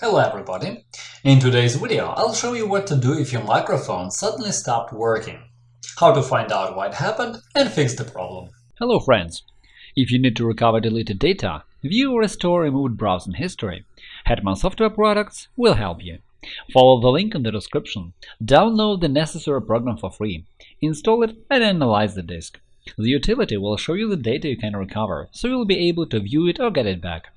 Hello everybody! In today's video I'll show you what to do if your microphone suddenly stopped working, how to find out what happened and fix the problem. Hello friends! If you need to recover deleted data, view or restore removed browsing history, Hetman Software Products will help you. Follow the link in the description, download the necessary program for free, install it and analyze the disk. The utility will show you the data you can recover, so you'll be able to view it or get it back.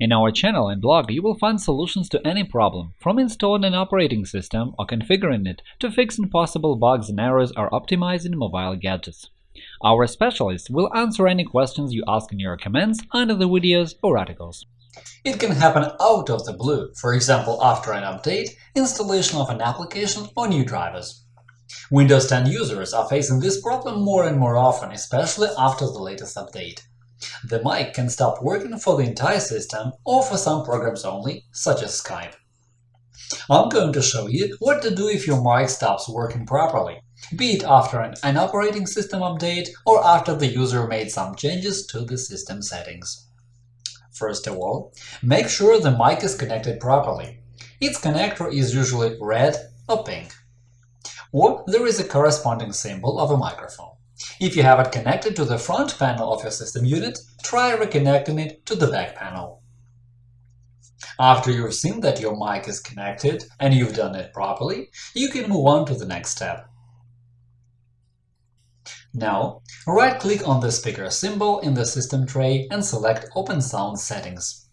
In our channel and blog you will find solutions to any problem, from installing an operating system or configuring it to fixing possible bugs and errors or optimizing mobile gadgets. Our specialists will answer any questions you ask in your comments under the videos or articles. It can happen out of the blue, for example after an update, installation of an application or new drivers. Windows 10 users are facing this problem more and more often, especially after the latest update. The mic can stop working for the entire system or for some programs only, such as Skype. I'm going to show you what to do if your mic stops working properly, be it after an, an operating system update or after the user made some changes to the system settings. First of all, make sure the mic is connected properly. Its connector is usually red or pink. Or there is a corresponding symbol of a microphone. If you have it connected to the front panel of your system unit, try reconnecting it to the back panel. After you've seen that your mic is connected and you've done it properly, you can move on to the next step. Now, right-click on the speaker symbol in the system tray and select Open Sound Settings.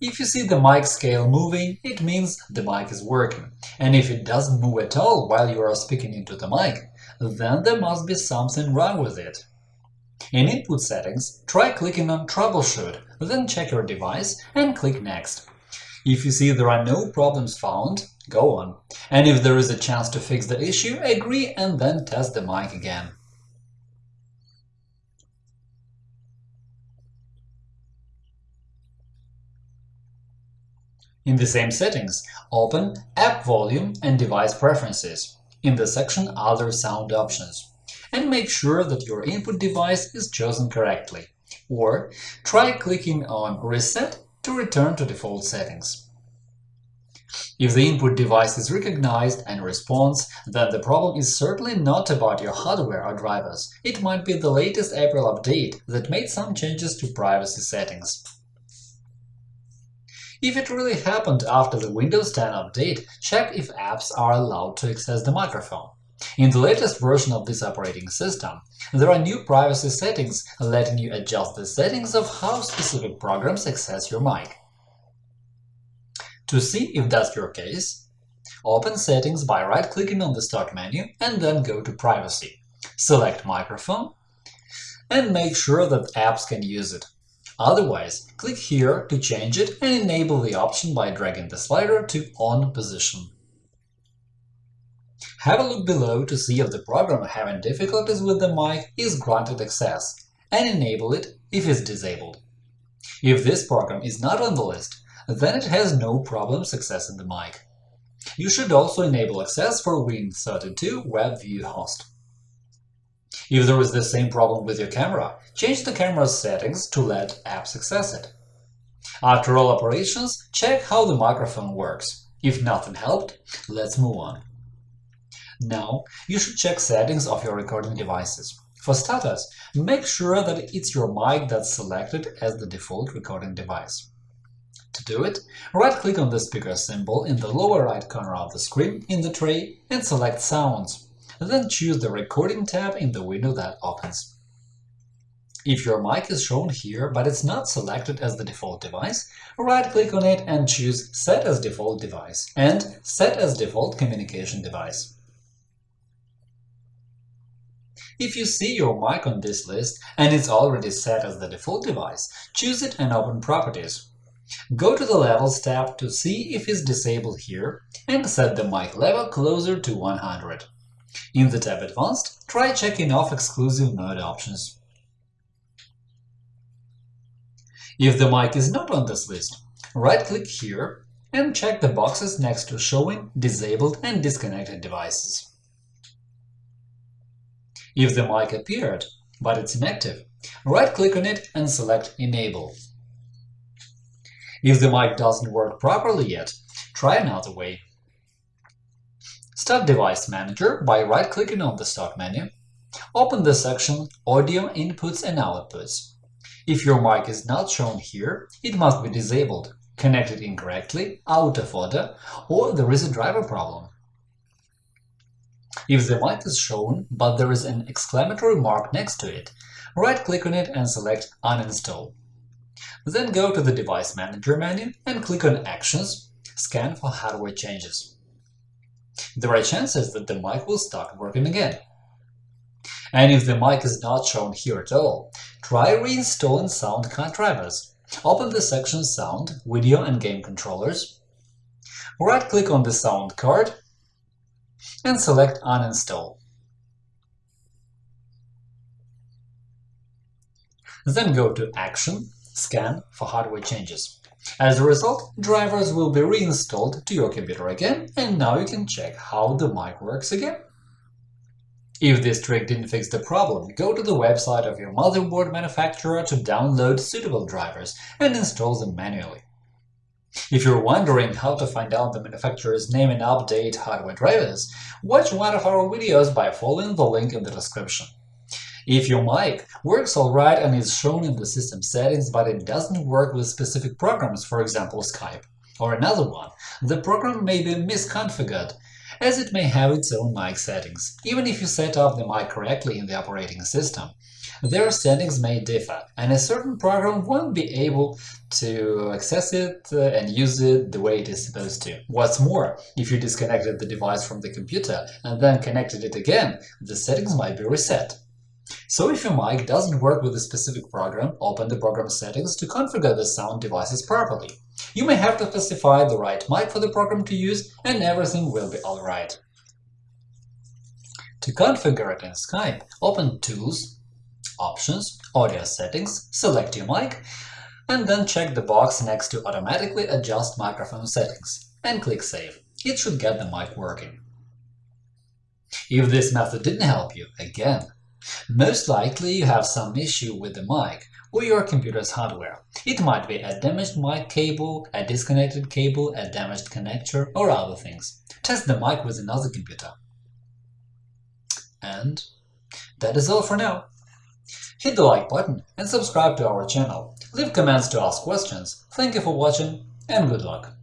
If you see the mic scale moving, it means the mic is working, and if it doesn't move at all while you are speaking into the mic, then there must be something wrong with it. In Input Settings, try clicking on Troubleshoot, then check your device and click Next. If you see there are no problems found, go on, and if there is a chance to fix the issue, agree and then test the mic again. In the same settings, open App Volume and Device Preferences in the section Other Sound Options and make sure that your input device is chosen correctly, or try clicking on Reset to return to default settings. If the input device is recognized and responds, then the problem is certainly not about your hardware or drivers. It might be the latest April update that made some changes to privacy settings. If it really happened after the Windows 10 update, check if apps are allowed to access the microphone. In the latest version of this operating system, there are new privacy settings letting you adjust the settings of how specific programs access your mic. To see if that's your case, open Settings by right-clicking on the Start menu and then go to Privacy. Select Microphone and make sure that apps can use it. Otherwise, click here to change it and enable the option by dragging the slider to On position. Have a look below to see if the program having difficulties with the mic is granted access, and enable it if it's disabled. If this program is not on the list, then it has no problems accessing the mic. You should also enable access for Win32 WebView host. If there is the same problem with your camera, change the camera's settings to let apps access it. After all operations, check how the microphone works. If nothing helped, let's move on. Now, you should check settings of your recording devices. For starters, make sure that it's your mic that's selected as the default recording device. To do it, right-click on the speaker symbol in the lower right corner of the screen in the tray and select Sounds then choose the Recording tab in the window that opens. If your mic is shown here but it's not selected as the default device, right-click on it and choose Set as default device and Set as default communication device. If you see your mic on this list and it's already set as the default device, choose it and open Properties. Go to the Levels tab to see if it's disabled here and set the mic level closer to 100. In the tab Advanced, try checking off exclusive mode options. If the mic is not on this list, right-click here and check the boxes next to showing disabled and disconnected devices. If the mic appeared, but it's inactive, right-click on it and select Enable. If the mic doesn't work properly yet, try another way. Start Device Manager by right-clicking on the Start menu. Open the section Audio Inputs and Outputs. If your mic is not shown here, it must be disabled, connected incorrectly, out of order, or there is a driver problem. If the mic is shown, but there is an exclamatory mark next to it, right-click on it and select Uninstall. Then go to the Device Manager menu and click on Actions – Scan for hardware changes. There are chances that the mic will start working again. And if the mic is not shown here at all, try reinstalling sound card drivers. Open the section Sound, Video and Game Controllers, right-click on the sound card and select Uninstall. Then go to Action Scan for hardware changes. As a result, drivers will be reinstalled to your computer again, and now you can check how the mic works again. If this trick didn't fix the problem, go to the website of your motherboard manufacturer to download suitable drivers and install them manually. If you're wondering how to find out the manufacturer's name and update hardware drivers, watch one of our videos by following the link in the description. If your mic works alright and is shown in the system settings, but it doesn't work with specific programs, for example Skype, or another one, the program may be misconfigured, as it may have its own mic settings, even if you set up the mic correctly in the operating system. Their settings may differ, and a certain program won't be able to access it uh, and use it the way it is supposed to. What's more, if you disconnected the device from the computer and then connected it again, the settings might be reset. So if your mic doesn't work with a specific program, open the program settings to configure the sound devices properly. You may have to specify the right mic for the program to use, and everything will be alright. To configure it in Skype, open Tools, Options, Audio Settings, select your mic, and then check the box next to Automatically adjust microphone settings, and click Save. It should get the mic working. If this method didn't help you, again, most likely you have some issue with the mic or your computer's hardware. It might be a damaged mic cable, a disconnected cable, a damaged connector, or other things. Test the mic with another computer. And that is all for now. Hit the like button and subscribe to our channel. Leave comments to ask questions. Thank you for watching and good luck!